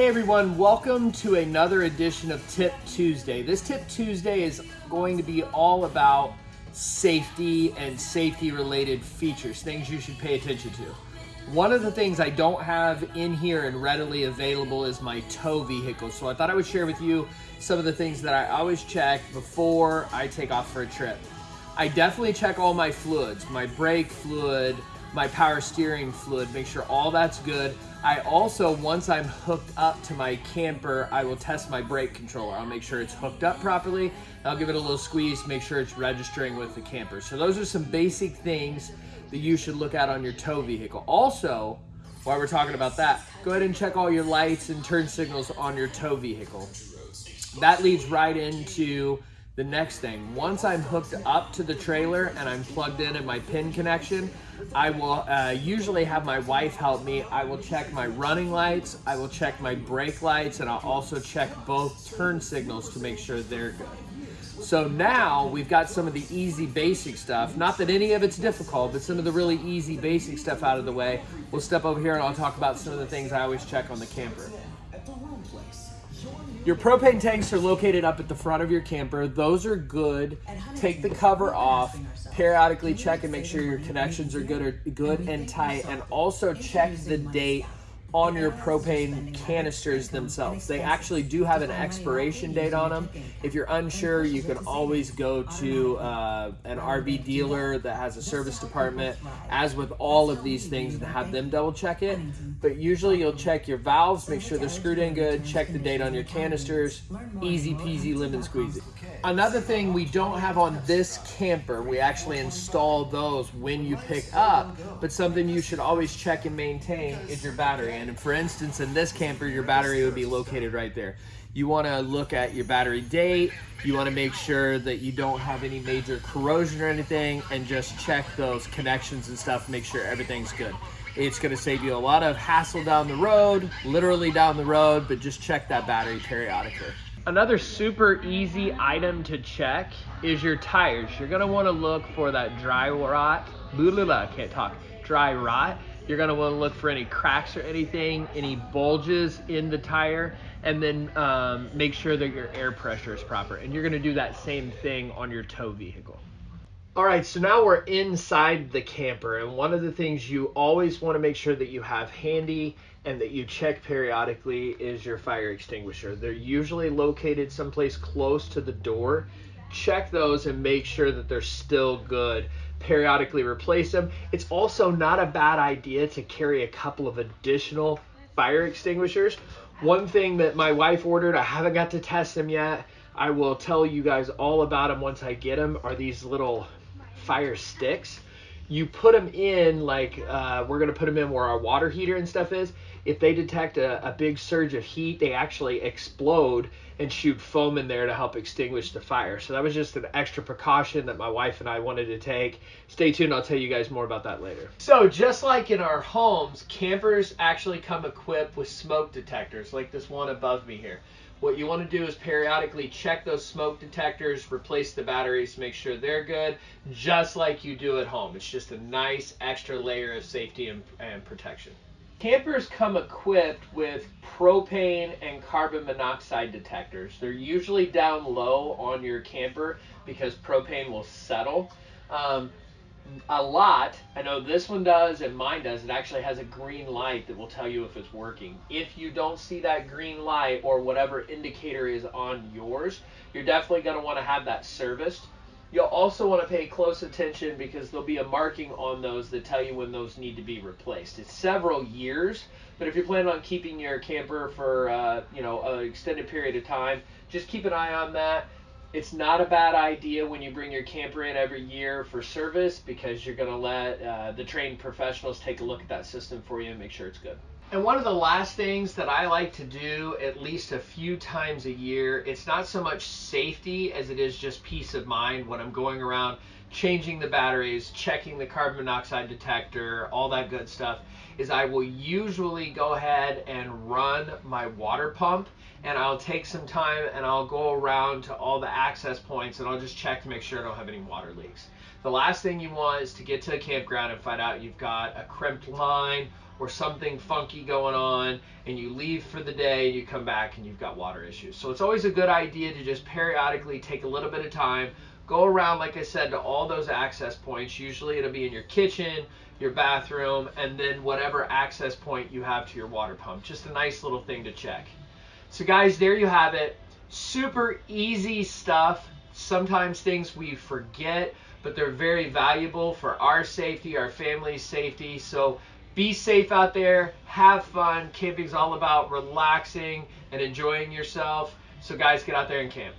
Hey everyone, welcome to another edition of Tip Tuesday. This Tip Tuesday is going to be all about safety and safety related features, things you should pay attention to. One of the things I don't have in here and readily available is my tow vehicle. So I thought I would share with you some of the things that I always check before I take off for a trip. I definitely check all my fluids, my brake fluid, my power steering fluid, make sure all that's good. I also, once I'm hooked up to my camper, I will test my brake controller. I'll make sure it's hooked up properly. I'll give it a little squeeze, make sure it's registering with the camper. So those are some basic things that you should look at on your tow vehicle. Also, while we're talking about that, go ahead and check all your lights and turn signals on your tow vehicle. That leads right into the next thing. Once I'm hooked up to the trailer and I'm plugged in at my pin connection, I will uh, usually have my wife help me. I will check my running lights, I will check my brake lights, and I'll also check both turn signals to make sure they're good. So now we've got some of the easy basic stuff. Not that any of it's difficult, but some of the really easy basic stuff out of the way. We'll step over here and I'll talk about some of the things I always check on the camper. Your propane tanks are located up at the front of your camper. Those are good. Take the cover off. Periodically check and make sure your connections are good or good and tight. And also check the date on your propane canisters themselves. They actually do have an expiration date on them. If you're unsure, you can always go to uh, an RV dealer that has a service department, as with all of these things, and have them double check it. But usually you'll check your valves, make sure they're screwed in good, check the date on your canisters, easy peasy lemon squeezy. Another thing we don't have on this camper, we actually install those when you pick up, but something you should always check and maintain is your battery. And for instance, in this camper, your battery would be located right there. You want to look at your battery date. You want to make sure that you don't have any major corrosion or anything and just check those connections and stuff, make sure everything's good. It's going to save you a lot of hassle down the road, literally down the road, but just check that battery periodically. Another super easy item to check is your tires. You're gonna wanna look for that dry rot, blah, blah, blah, can't talk, dry rot. You're gonna wanna look for any cracks or anything, any bulges in the tire, and then um, make sure that your air pressure is proper. And you're gonna do that same thing on your tow vehicle. All right, so now we're inside the camper, and one of the things you always want to make sure that you have handy and that you check periodically is your fire extinguisher. They're usually located someplace close to the door. Check those and make sure that they're still good. Periodically replace them. It's also not a bad idea to carry a couple of additional fire extinguishers. One thing that my wife ordered, I haven't got to test them yet. I will tell you guys all about them once I get them, are these little fire sticks. You put them in like uh, we're gonna put them in where our water heater and stuff is. If they detect a, a big surge of heat, they actually explode and shoot foam in there to help extinguish the fire. So that was just an extra precaution that my wife and I wanted to take. Stay tuned, I'll tell you guys more about that later. So just like in our homes, campers actually come equipped with smoke detectors like this one above me here. What you want to do is periodically check those smoke detectors, replace the batteries, make sure they're good, just like you do at home. It's just a nice extra layer of safety and, and protection. Campers come equipped with propane and carbon monoxide detectors. They're usually down low on your camper because propane will settle. Um, a lot. I know this one does and mine does. It actually has a green light that will tell you if it's working. If you don't see that green light or whatever indicator is on yours, you're definitely going to want to have that serviced. You'll also want to pay close attention because there'll be a marking on those that tell you when those need to be replaced. It's several years, but if you're planning on keeping your camper for uh, you know an extended period of time, just keep an eye on that it's not a bad idea when you bring your camper in every year for service because you're going to let uh, the trained professionals take a look at that system for you and make sure it's good. And one of the last things that I like to do at least a few times a year, it's not so much safety as it is just peace of mind when I'm going around changing the batteries, checking the carbon monoxide detector, all that good stuff, is I will usually go ahead and run my water pump and I'll take some time and I'll go around to all the access points and I'll just check to make sure I don't have any water leaks. The last thing you want is to get to a campground and find out you've got a crimped line or something funky going on and you leave for the day and you come back and you've got water issues. So it's always a good idea to just periodically take a little bit of time, go around, like I said, to all those access points. Usually it'll be in your kitchen, your bathroom, and then whatever access point you have to your water pump. Just a nice little thing to check. So, guys, there you have it. Super easy stuff. Sometimes things we forget, but they're very valuable for our safety, our family's safety. So, be safe out there, have fun. Camping's all about relaxing and enjoying yourself. So, guys, get out there and camp.